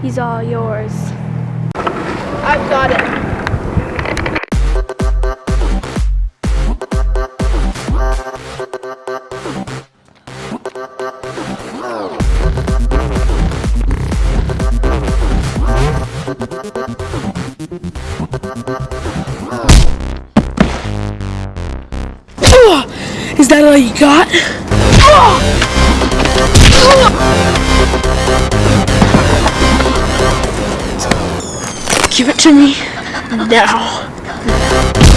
He's all yours. I've got it. Is that all you got? Ah! Give it to me now.